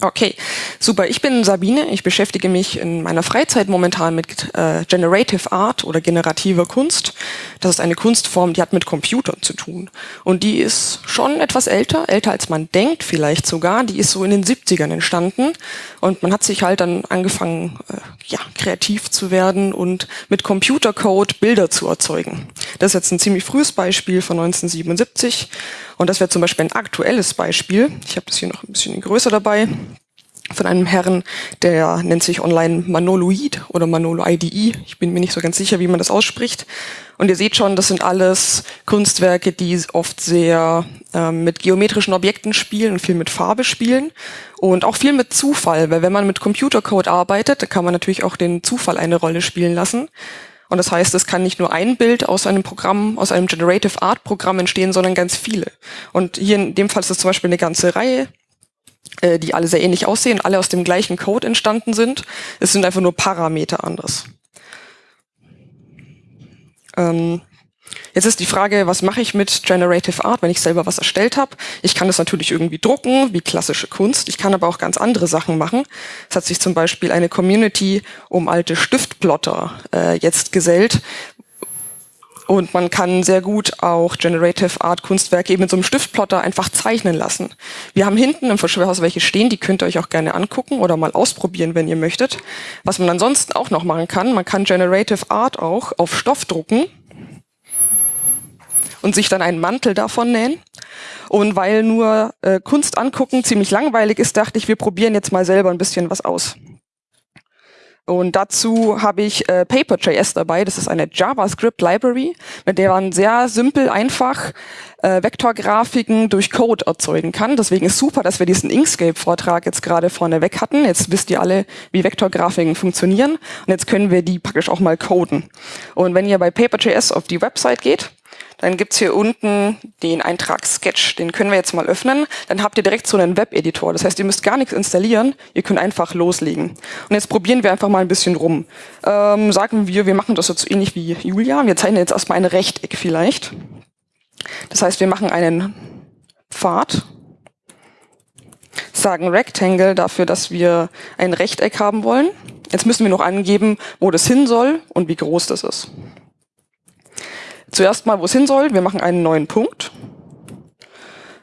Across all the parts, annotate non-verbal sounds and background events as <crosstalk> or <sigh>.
Okay, super. Ich bin Sabine. Ich beschäftige mich in meiner Freizeit momentan mit äh, Generative Art oder generativer Kunst. Das ist eine Kunstform, die hat mit Computern zu tun. Und die ist schon etwas älter, älter als man denkt vielleicht sogar. Die ist so in den 70ern entstanden. Und man hat sich halt dann angefangen, äh, ja, kreativ zu werden und mit Computercode Bilder zu erzeugen. Das ist jetzt ein ziemlich frühes Beispiel von 1977. Und das wäre zum Beispiel ein aktuelles Beispiel. Ich habe das hier noch ein bisschen größer dabei von einem Herrn, der nennt sich online Manoloid oder Manolo IDE. Ich bin mir nicht so ganz sicher, wie man das ausspricht. Und ihr seht schon, das sind alles Kunstwerke, die oft sehr ähm, mit geometrischen Objekten spielen und viel mit Farbe spielen und auch viel mit Zufall, weil wenn man mit Computercode arbeitet, dann kann man natürlich auch den Zufall eine Rolle spielen lassen. Und das heißt, es kann nicht nur ein Bild aus einem Programm, aus einem Generative Art Programm entstehen, sondern ganz viele. Und hier in dem Fall ist es zum Beispiel eine ganze Reihe, äh, die alle sehr ähnlich aussehen, alle aus dem gleichen Code entstanden sind. Es sind einfach nur Parameter anders. Ähm, Jetzt ist die Frage, was mache ich mit Generative Art, wenn ich selber was erstellt habe? Ich kann das natürlich irgendwie drucken, wie klassische Kunst. Ich kann aber auch ganz andere Sachen machen. Es hat sich zum Beispiel eine Community um alte Stiftplotter äh, jetzt gesellt, und man kann sehr gut auch Generative Art Kunstwerke eben mit so einem Stiftplotter einfach zeichnen lassen. Wir haben hinten im Verschwörhaus welche stehen, die könnt ihr euch auch gerne angucken oder mal ausprobieren, wenn ihr möchtet. Was man ansonsten auch noch machen kann, man kann Generative Art auch auf Stoff drucken und sich dann einen Mantel davon nähen. Und weil nur äh, Kunst angucken ziemlich langweilig ist, dachte ich, wir probieren jetzt mal selber ein bisschen was aus. Und dazu habe ich äh, Paper.js dabei. Das ist eine JavaScript-Library, mit der man sehr simpel, einfach äh, Vektorgrafiken durch Code erzeugen kann. Deswegen ist super, dass wir diesen Inkscape-Vortrag jetzt gerade vorne weg hatten. Jetzt wisst ihr alle, wie Vektorgrafiken funktionieren. Und jetzt können wir die praktisch auch mal coden. Und wenn ihr bei Paper.js auf die Website geht, dann gibt's hier unten den Eintrag Sketch. Den können wir jetzt mal öffnen. Dann habt ihr direkt so einen Web-Editor. Das heißt, ihr müsst gar nichts installieren. Ihr könnt einfach loslegen. Und jetzt probieren wir einfach mal ein bisschen rum. Ähm, sagen wir, wir machen das jetzt ähnlich wie Julia. Wir zeichnen jetzt erstmal ein Rechteck vielleicht. Das heißt, wir machen einen Pfad. Sagen Rectangle dafür, dass wir ein Rechteck haben wollen. Jetzt müssen wir noch angeben, wo das hin soll und wie groß das ist zuerst mal, wo es hin soll. Wir machen einen neuen Punkt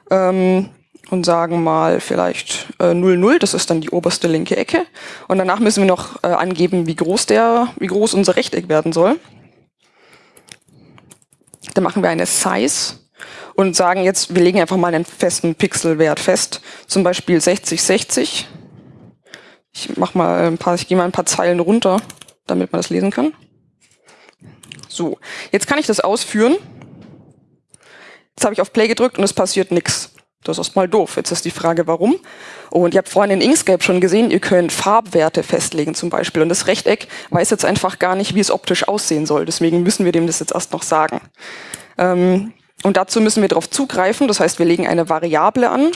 ähm, und sagen mal vielleicht äh, 0, 0, das ist dann die oberste linke Ecke. Und danach müssen wir noch äh, angeben, wie groß, der, wie groß unser Rechteck werden soll. Dann machen wir eine Size und sagen jetzt, wir legen einfach mal einen festen Pixelwert fest, zum Beispiel 60, 60. Ich mach mal ein paar, ich gehe mal ein paar Zeilen runter, damit man das lesen kann. So, jetzt kann ich das ausführen. Jetzt habe ich auf Play gedrückt und es passiert nichts. Das ist mal doof. Jetzt ist die Frage, warum. Und ihr habt vorhin in Inkscape schon gesehen, ihr könnt Farbwerte festlegen zum Beispiel. Und das Rechteck weiß jetzt einfach gar nicht, wie es optisch aussehen soll. Deswegen müssen wir dem das jetzt erst noch sagen. Ähm, und dazu müssen wir darauf zugreifen. Das heißt, wir legen eine Variable an.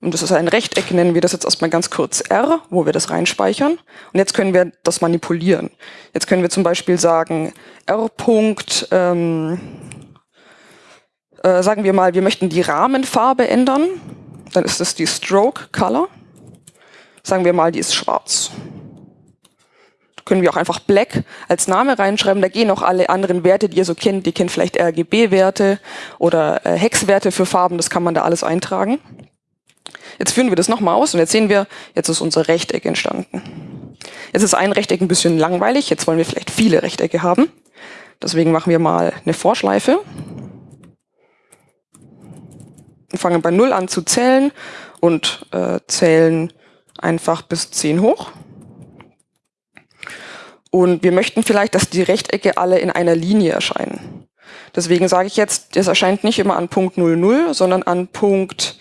Und das ist ein Rechteck, nennen wir das jetzt erstmal ganz kurz R, wo wir das reinspeichern. Und jetzt können wir das manipulieren. Jetzt können wir zum Beispiel sagen, R. Ähm, äh, sagen wir mal, wir möchten die Rahmenfarbe ändern. Dann ist das die Stroke Color. Sagen wir mal, die ist schwarz. Da können wir auch einfach Black als Name reinschreiben. Da gehen auch alle anderen Werte, die ihr so kennt. Die kennt vielleicht RGB-Werte oder äh, Hexwerte für Farben. Das kann man da alles eintragen. Jetzt führen wir das nochmal aus und jetzt sehen wir, jetzt ist unser Rechteck entstanden. Jetzt ist ein Rechteck ein bisschen langweilig, jetzt wollen wir vielleicht viele Rechtecke haben. Deswegen machen wir mal eine Vorschleife. Und fangen bei 0 an zu zählen und äh, zählen einfach bis 10 hoch. Und wir möchten vielleicht, dass die Rechtecke alle in einer Linie erscheinen. Deswegen sage ich jetzt, das erscheint nicht immer an Punkt 00, sondern an Punkt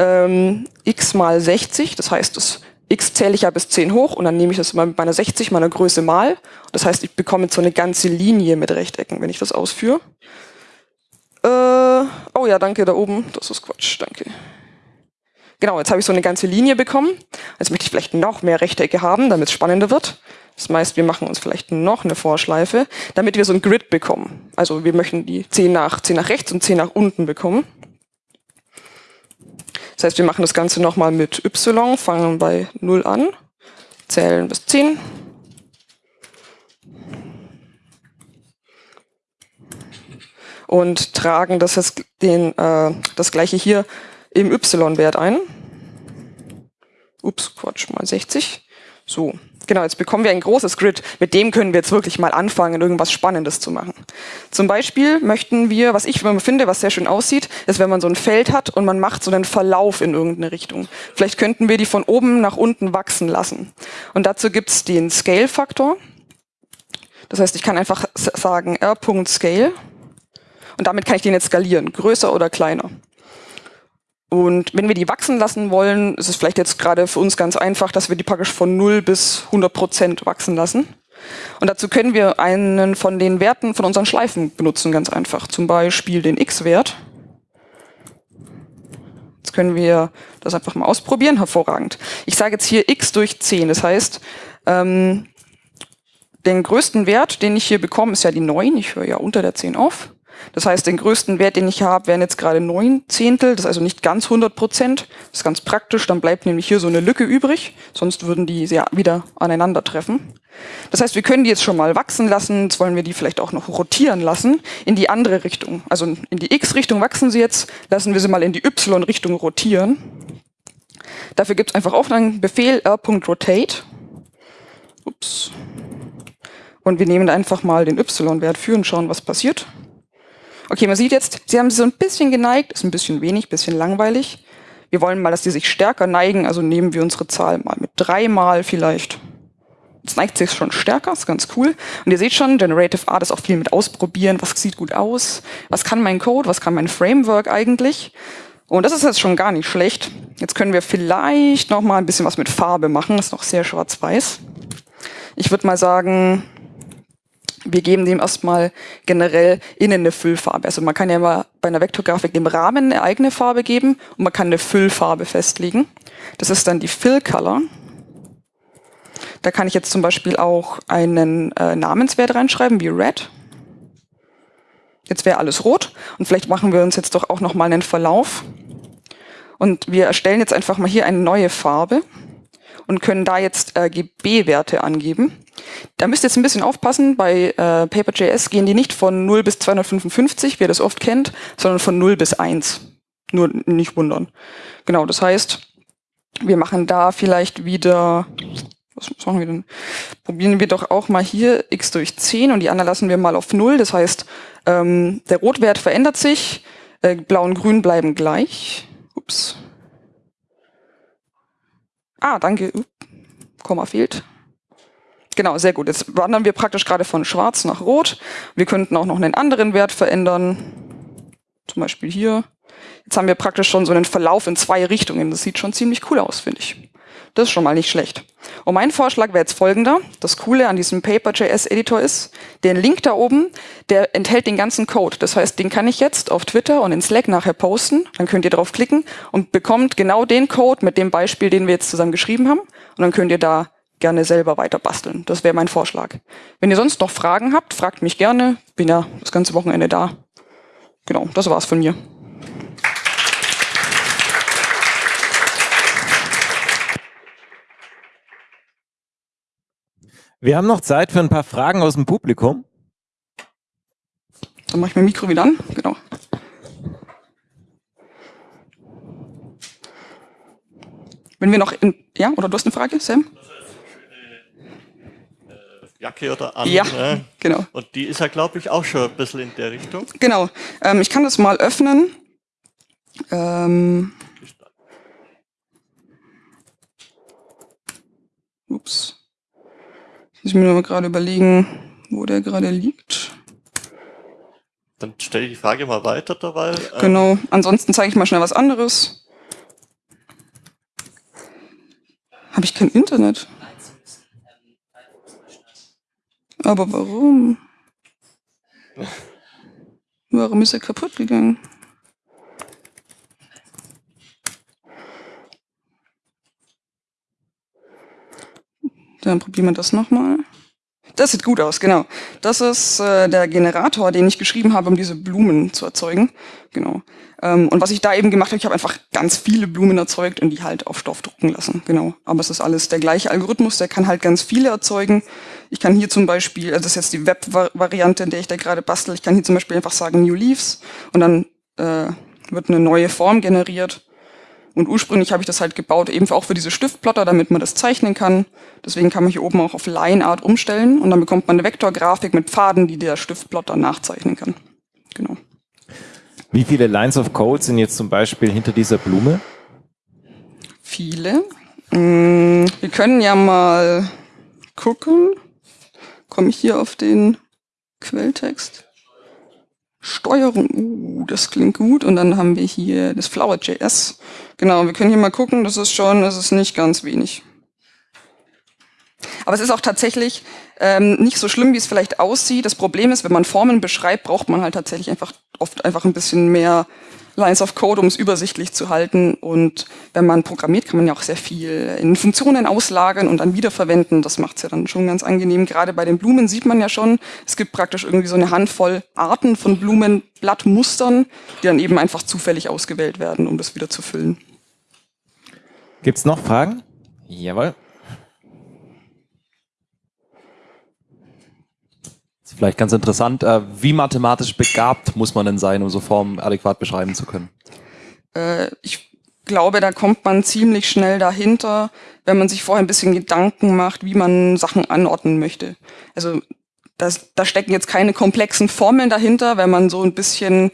ähm, x mal 60, das heißt, das x zähle ich ja bis 10 hoch und dann nehme ich das mal mit meiner 60, meiner Größe mal. Das heißt, ich bekomme jetzt so eine ganze Linie mit Rechtecken, wenn ich das ausführe. Äh, oh ja, danke, da oben. Das ist Quatsch, danke. Genau, jetzt habe ich so eine ganze Linie bekommen. Jetzt möchte ich vielleicht noch mehr Rechtecke haben, damit es spannender wird. Das heißt, wir machen uns vielleicht noch eine Vorschleife, damit wir so ein Grid bekommen. Also wir möchten die 10 nach, 10 nach rechts und 10 nach unten bekommen. Das heißt, wir machen das Ganze nochmal mit y, fangen bei 0 an, zählen bis 10. Und tragen das, jetzt den, äh, das gleiche hier im y-Wert ein. Ups, Quatsch, mal 60. So, genau, jetzt bekommen wir ein großes Grid. Mit dem können wir jetzt wirklich mal anfangen, irgendwas Spannendes zu machen. Zum Beispiel möchten wir, was ich finde, was sehr schön aussieht, ist, wenn man so ein Feld hat und man macht so einen Verlauf in irgendeine Richtung. Vielleicht könnten wir die von oben nach unten wachsen lassen. Und dazu gibt es den Scale-Faktor. Das heißt, ich kann einfach sagen r.scale und damit kann ich den jetzt skalieren, größer oder kleiner. Und wenn wir die wachsen lassen wollen, ist es vielleicht jetzt gerade für uns ganz einfach, dass wir die praktisch von 0 bis 100 Prozent wachsen lassen. Und dazu können wir einen von den Werten von unseren Schleifen benutzen, ganz einfach. Zum Beispiel den x-Wert. Jetzt können wir das einfach mal ausprobieren, hervorragend. Ich sage jetzt hier x durch 10, das heißt, ähm, den größten Wert, den ich hier bekomme, ist ja die 9, ich höre ja unter der 10 auf. Das heißt, den größten Wert, den ich habe, wären jetzt gerade neun Zehntel, das ist also nicht ganz 100 Prozent. Das ist ganz praktisch, dann bleibt nämlich hier so eine Lücke übrig, sonst würden die ja wieder aneinandertreffen. Das heißt, wir können die jetzt schon mal wachsen lassen, jetzt wollen wir die vielleicht auch noch rotieren lassen in die andere Richtung. Also in die x-Richtung wachsen sie jetzt, lassen wir sie mal in die y-Richtung rotieren. Dafür gibt es einfach auch einen Befehl r.rotate. Ups. Und wir nehmen einfach mal den y-Wert für und schauen, was passiert. Okay, man sieht jetzt, sie haben sich so ein bisschen geneigt, ist ein bisschen wenig, bisschen langweilig. Wir wollen mal, dass die sich stärker neigen, also nehmen wir unsere Zahl mal mit dreimal vielleicht. Jetzt neigt sich schon stärker, ist ganz cool. Und ihr seht schon, Generative Art ist auch viel mit ausprobieren, was sieht gut aus, was kann mein Code, was kann mein Framework eigentlich. Und das ist jetzt schon gar nicht schlecht. Jetzt können wir vielleicht noch mal ein bisschen was mit Farbe machen, das ist noch sehr schwarz-weiß. Ich würde mal sagen, wir geben dem erstmal generell innen eine Füllfarbe. Also man kann ja mal bei einer Vektorgrafik dem Rahmen eine eigene Farbe geben und man kann eine Füllfarbe festlegen. Das ist dann die Fill Color. Da kann ich jetzt zum Beispiel auch einen äh, Namenswert reinschreiben, wie Red. Jetzt wäre alles rot und vielleicht machen wir uns jetzt doch auch nochmal einen Verlauf. Und wir erstellen jetzt einfach mal hier eine neue Farbe und können da jetzt RGB-Werte angeben. Da müsst ihr jetzt ein bisschen aufpassen, bei äh, Paper.js gehen die nicht von 0 bis 255, wie ihr das oft kennt, sondern von 0 bis 1. Nur nicht wundern. Genau, das heißt, wir machen da vielleicht wieder, was machen wir denn? Probieren wir doch auch mal hier x durch 10 und die anderen lassen wir mal auf 0. Das heißt, ähm, der Rotwert verändert sich, äh, Blau und Grün bleiben gleich. Ups. Ah, danke. Komma fehlt. Genau, sehr gut. Jetzt wandern wir praktisch gerade von schwarz nach rot. Wir könnten auch noch einen anderen Wert verändern. Zum Beispiel hier. Jetzt haben wir praktisch schon so einen Verlauf in zwei Richtungen. Das sieht schon ziemlich cool aus, finde ich. Das ist schon mal nicht schlecht. Und mein Vorschlag wäre jetzt folgender. Das Coole an diesem Paper.js-Editor ist, den Link da oben, der enthält den ganzen Code. Das heißt, den kann ich jetzt auf Twitter und in Slack nachher posten. Dann könnt ihr drauf klicken und bekommt genau den Code mit dem Beispiel, den wir jetzt zusammen geschrieben haben. Und dann könnt ihr da gerne selber weiter basteln. Das wäre mein Vorschlag. Wenn ihr sonst noch Fragen habt, fragt mich gerne. Bin ja das ganze Wochenende da. Genau, das war's von mir. Wir haben noch Zeit für ein paar Fragen aus dem Publikum. Dann mache ich mein Mikro wieder an. Genau. Wenn wir noch in, ja, oder du hast eine Frage, Sam? Jacke oder an. Ja, ne? genau. Und die ist ja, glaube ich, auch schon ein bisschen in der Richtung. Genau. Ähm, ich kann das mal öffnen. Ähm, ups. Muss ich mir nur gerade überlegen, wo der gerade liegt. Dann stelle ich die Frage mal weiter dabei. Ähm, Genau. Ansonsten zeige ich mal schnell was anderes. Habe ich kein Internet? Aber warum? <laughs> Warum ist er kaputt gegangen? Dann probieren wir das nochmal. Das sieht gut aus, genau. Das ist äh, der Generator, den ich geschrieben habe, um diese Blumen zu erzeugen. Genau. Ähm, und was ich da eben gemacht habe, ich habe einfach ganz viele Blumen erzeugt und die halt auf Stoff drucken lassen. Genau. Aber es ist alles der gleiche Algorithmus, der kann halt ganz viele erzeugen. Ich kann hier zum Beispiel, also das ist jetzt die Web-Variante, in der ich da gerade bastel, ich kann hier zum Beispiel einfach sagen New Leaves und dann äh, wird eine neue Form generiert. Und ursprünglich habe ich das halt gebaut, eben auch für diese Stiftplotter, damit man das zeichnen kann. Deswegen kann man hier oben auch auf Line Art umstellen und dann bekommt man eine Vektorgrafik mit Pfaden, die der Stiftplotter nachzeichnen kann. Genau. Wie viele Lines of Code sind jetzt zum Beispiel hinter dieser Blume? Viele. Mm, wir können ja mal gucken. Komme ich hier auf den Quelltext? Steuerung, uh, das klingt gut. Und dann haben wir hier das Flower.js. Genau, wir können hier mal gucken, das ist schon, das ist nicht ganz wenig. Aber es ist auch tatsächlich ähm, nicht so schlimm, wie es vielleicht aussieht. Das Problem ist, wenn man Formen beschreibt, braucht man halt tatsächlich einfach oft einfach ein bisschen mehr Lines of Code, um es übersichtlich zu halten. Und wenn man programmiert, kann man ja auch sehr viel in Funktionen auslagern und dann wiederverwenden. Das macht es ja dann schon ganz angenehm. Gerade bei den Blumen sieht man ja schon, es gibt praktisch irgendwie so eine Handvoll Arten von Blumenblattmustern, die dann eben einfach zufällig ausgewählt werden, um das wieder zu füllen. Gibt es noch Fragen? Jawohl. Vielleicht ganz interessant, äh, wie mathematisch begabt muss man denn sein, um so Formen adäquat beschreiben zu können? Äh, ich glaube, da kommt man ziemlich schnell dahinter, wenn man sich vorher ein bisschen Gedanken macht, wie man Sachen anordnen möchte. Also das, da stecken jetzt keine komplexen Formeln dahinter, wenn man so ein bisschen,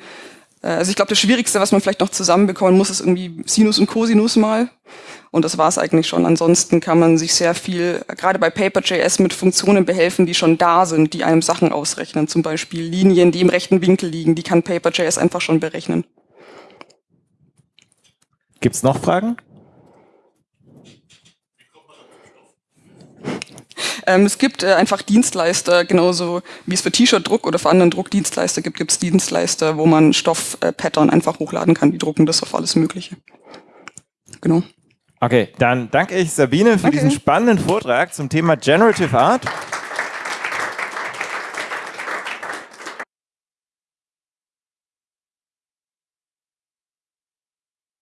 äh, also ich glaube, das Schwierigste, was man vielleicht noch zusammenbekommen muss, ist irgendwie Sinus und Cosinus mal. Und das war es eigentlich schon. Ansonsten kann man sich sehr viel, gerade bei Paper.js, mit Funktionen behelfen, die schon da sind, die einem Sachen ausrechnen. Zum Beispiel Linien, die im rechten Winkel liegen, die kann Paper.js einfach schon berechnen. Gibt es noch Fragen? Ähm, es gibt äh, einfach Dienstleister, genauso wie es für T-Shirt-Druck oder für anderen Druckdienstleister gibt, gibt es Dienstleister, wo man Stoff-Pattern äh, einfach hochladen kann. Die drucken das auf alles Mögliche. Genau. Okay, dann danke ich Sabine für Danke. diesen spannenden Vortrag zum Thema Generative Art.